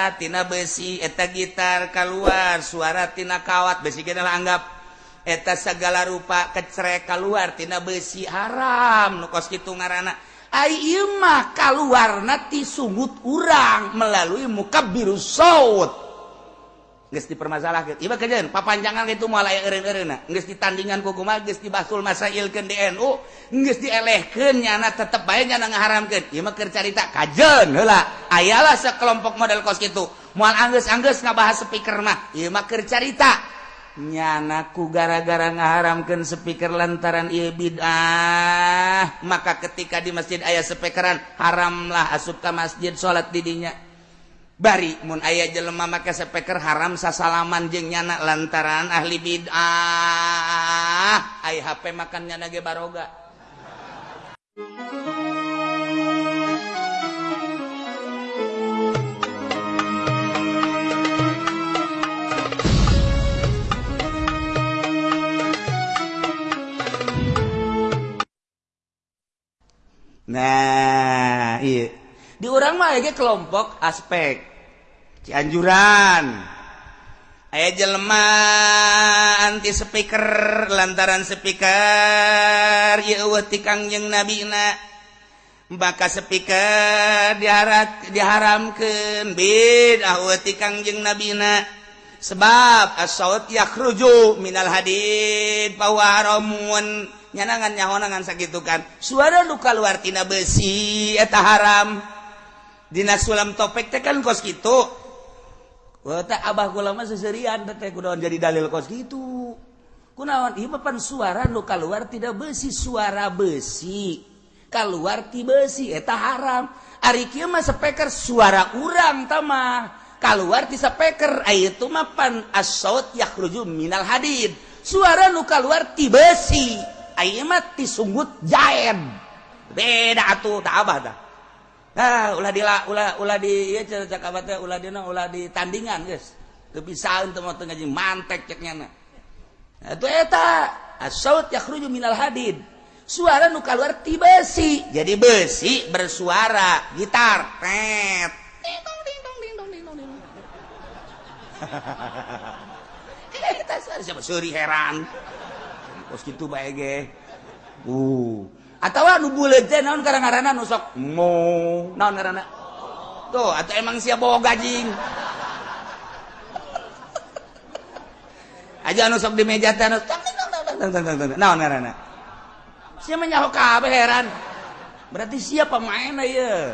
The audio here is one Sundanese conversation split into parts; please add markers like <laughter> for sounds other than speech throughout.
suaratina besi eta gitar keluar suaratina kawat besi anggap. Eta segala rupa kecere keluartina besi haram nukos gitu ngaana Aimah keluar nati sungut urang melalui muka biru geus dipermasalahkeun. gitu iba papanjangan itu malah aya eureun-eureunna. Geus di ku kumaha geus nggak dibasul masa di NU geus dielehkeun nyana tetep baik nyana keur carita kajeun heula, aya lah sekelompok model kos kitu. mual angges angges ngabahas speaker mah carita kercarita nyanaku gara-gara ngaharamkan speaker lantaran ieu bid'ah maka ketika di masjid ayah speakeran haramlah asup ka masjid sholat didinya Barimun ayah jelema maka sepeker haram sasalaman jeng nyana lantaran ahli bid'ah. Ayah HP makannya nage baroga. Nah, iya. Di orang mah kelompok aspek Cianjuran. Aya jelema anti speaker lantaran speaker tikangjeng nabina. Baka speaker diharat diharamkan bidah tikangjeng nabina. Sebab assaut yakhruju minal hadid pawaramun nyanangan nyahonangan sakitu kan. Suara nu kaluar tina besi eta haram. Dina sulam topek teh kan kos gitu Abah ulama seserian kudawan jadi dalil kos gitu. Kunawan ieu papan suara nu keluar tidak besi suara besi. Keluar ti besi eta haram. Ari kieu mah speaker suara urang tamah. Keluar ti speaker aya itu mah pan as-saut yakhruju minal hadid. Suara nu keluar ti besi. Aya mah ti sunggut jaen. Beda atuh tak abah dah. ah ulah di ulah ulah di ieu iya, cak abah teh ulah dina ulah di tandingan geus. Teu pisaeun teu motor ngaji mantek cek nyana atuh eta as-saut yakhruju minal hadid. Suara nu keluar ti besi jadi besi bersuara gitar tet. Kita <laughs> suara siapa? Suri heran. Kos kitu bae ge. Uh. atau nu bulet teh naon karang ngaranna nusok mo naon ngaranna? Tuh atau emang sia bawa gajing? Aja anu sok di meja teh naon ngaranna? Siapa menyaho kabeh heran. Berarti siapa main ya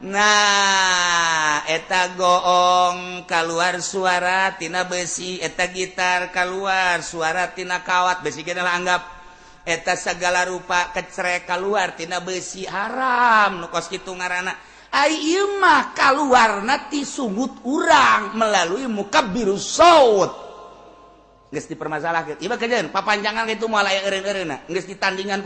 nah eta goong keluar suara tina besi eta gitar keluar suara tina kawat. Besi kita anggap. eta segala rupa kecereka keluartina besi haram nukos gitu ngaranak Aymah nati tisungut urang melalui muka biru Iba dipermasalah papanjangan itu ditandingan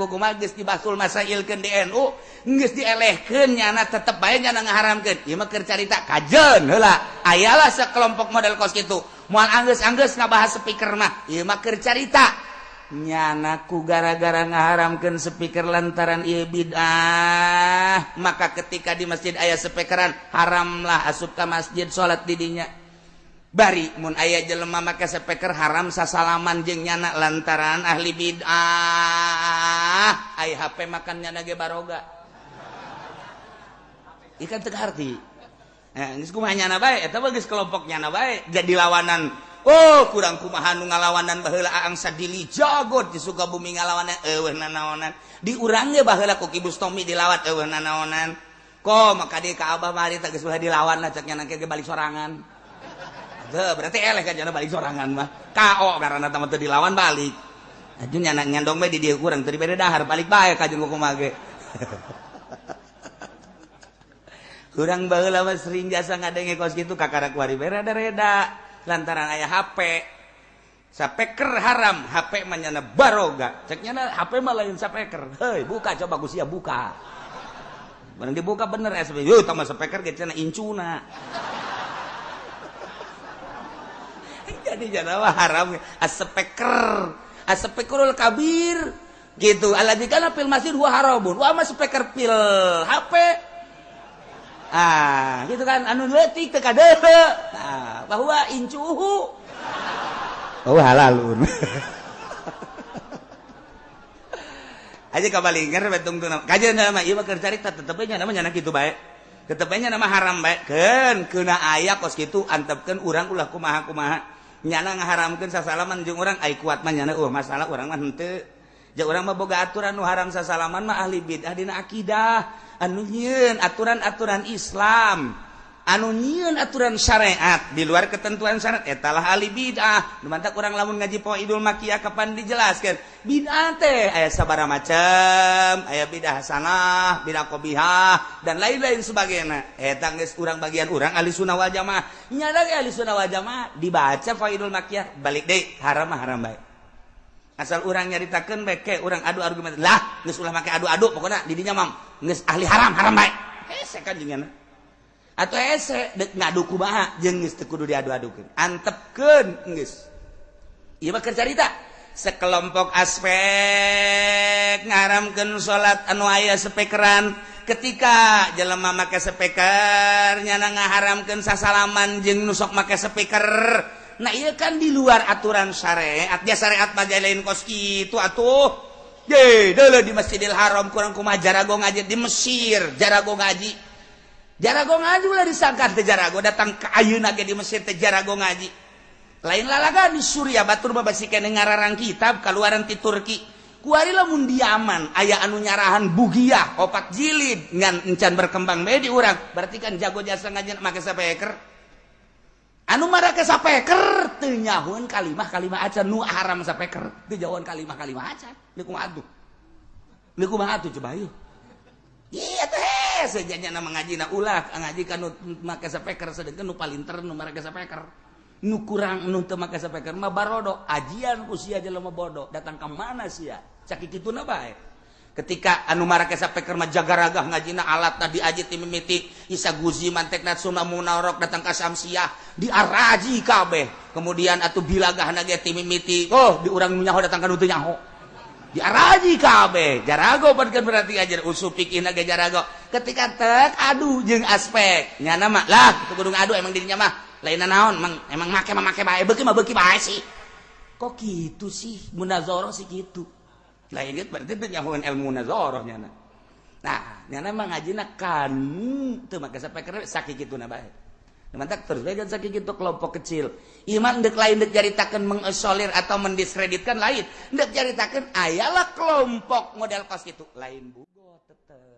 dibasul masail ke DNU dielehnyana tetap baiknya haramkan cerita kajen hela ayalah sekelompok model kos itu mual Anggus Anggus nggak bahas speaker mah Imaker cerita nyanaku gara-gara ngaharamkan speaker lantaran Ibidah maka ketika di masjid ayah speakeran haramlah asup ke masjid salat didinya bari mun ayah jelema maka speaker haram sasalaman jeung nyana lantaran ahli bid'ah. Ayah HP makan nyana ge baroga. Ikan teu harti eh geus kumaha nyana bae? Eta geus kelompok nyana bae. Jadi lawanan Oh kurang kumahan ngalawanan bahla angsa dili jagot di suka bumi ngalawanan ewe nanaonan. Diurangnya bahla ku kibustomi dilawat ewe nanaonan. Kok maka dia ke abah mari tak kesulah dilawan lah caknya nangke ke balik sorangan. Tuh, berarti eleh kan balik sorangan mah. KO karena tamat tuh dilawan balik. Aja nyanak nyandong bae di dia kurang teu beda dahar balik bae ka jeung kumage Kurang <laughs> baheula mah sering jasa ngadenge kos kitu kakara kuari berada reda lantaran ayah HP sapeker haram HP menyana baroga. Ceknya HP mah lain sapeker hei buka coba siap buka. Barang dibuka bener SB yo tambah sapeker gitu incuna <laughs> jadi jangan haram. Asepeker asepekerul kabir. Gitu. Aladikana pil masjid wa haramun mas speaker pil HP ah. Gitu kan anu letik teka dehe ah, bahwa incuhu oh halalun. Aja kabalingan betung tuh kajian nama iya bakar cerita tetepnya namanya nyana itu baik tetepnya nama haram baik kan kena ayah kos gitu antepkan orang ulah kumaha kumaha nyana ngaharamkan sasalaman jeng orang ay kuat mah nyana uh masalah orang mah henteu. ja orang boga aturan nu haram sasalaman mah ahli bid'ah dina akidah. Anu nyieun aturan-aturan Islam. Anu nyieun aturan syariat. Di luar ketentuan syariat etalah ahli bid'ah. Nu mantak urang lamun ngaji poe Idul Makiyah kapan dijelaskan bid'ah teh aya sabaraha macam aya bid'ah hasanah bid'ah qabihah dan lain-lain sebagainya. Eta geus urang bagian urang ahli sunnah wal jamaah. Nya ahli sunnah wal jamaah dibaca poe Idul Makiyah balik deui haram haram baik asal orang nyaritakan beke orang adu argumen lah geus ulah make adu adu pokoknya didinya mam geus ahli haram haram baik hese kan jengan atau hese dek ngadu kumaha jeung geus teu kudu diadu adukeun antepkeun geus. Ieu mah keur carita sekelompok aspek ngaramkeun salat anu aya sepekeran ketika jelema make speaker nyana ngaharamkeun sasalaman jeung nusok make speaker nah iya kan di luar aturan syariat dia syariat pada lain kos itu atuh Ye, dulu di Masjidil Haram kurang kumah jarago ngaji di Mesir, jarago ngaji. Jarago ngaji ulah disangka teh jarago datang ke ayeuna ge di Mesir teh jarago ngaji. Lain lalaga di Suria batur babasikeun ngararang kitab kaluaran ti Turki. Kuari lamun diaman aya anu nyarahan bugiah opat jilid ngan encan berkembang bae di urang, berarti kan jago jasa ngaji make sapeker. anu marahkernyahun kalimah kalimah acan. Nu haram sapeker dijauhan kalimah kalimah acan. Likum atuh. Likum atuh coba yuk iya teh sejanya nama ngaji na ulah. Ngaji kan nu make sapeker sedengkeun nu palinter nu marahke sapeker. Nu kurang nu teu make sapeker mah barodo. Ajian ku sia jelema bodoh datang ke mana sia? Cakik kitu na bae. ketika anu marake sampai kerma jagaraga ngajina alat tadi aji mimiti isa guzi mantek natsuna munarok datang ka samsiah diaraji kabeh. Kemudian atuh bilagah ge ti mimiti oh diurang nyaho datang ka nutu nyaho. Diaraji kabeh. Jarago padkeun berarti ajar usup pikih nage jarago. Ketika tek aduh jeung aspek nyana mah lah teu kudu ngadu emang dirinya mah lain naon emang emang make mah make bae beuki mah beuki bae sih. Kok gitu sih? Munazoro sih gitu. lain berarti penyahuan ilmu nazarahnya nyana Nah, nyana mah ngajina kanu teu make sampai kere sakit gitu na bae. Mantak terus kan sakit gitu kelompok kecil. Iman dek lain dek ceritakan mengesolir atau mendiskreditkan lain. Dek ceritakan ayalah kelompok model kos itu lain bugo tetep.